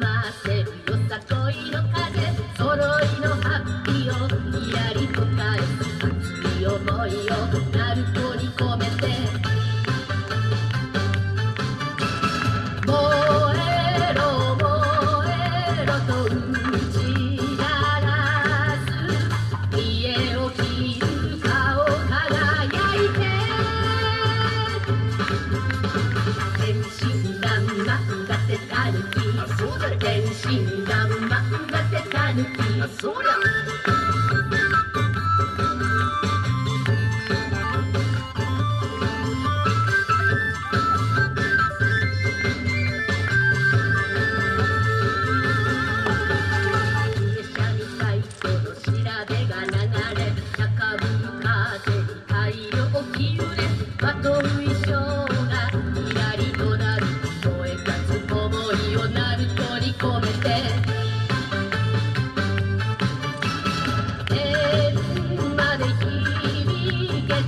ませよさこいの風揃いのハッピーをにやりと返思いを鳴る子に込めて死にが生まれたぬきそりゃ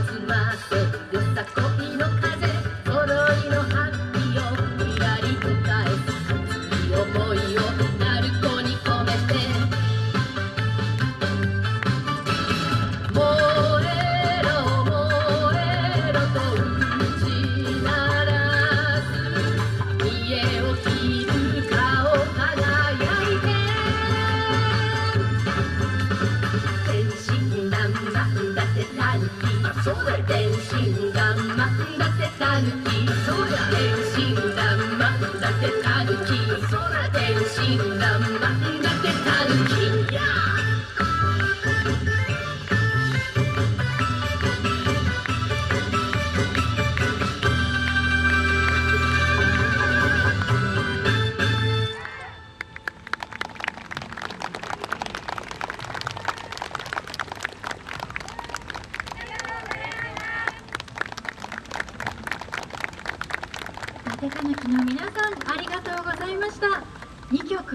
弾ませよさこいそらでんしんだ。んまんだてたぬきそら天心がまんだてたぬきそら天心がまんだてたぬき手てたぬきの皆さんありがとうございました。2曲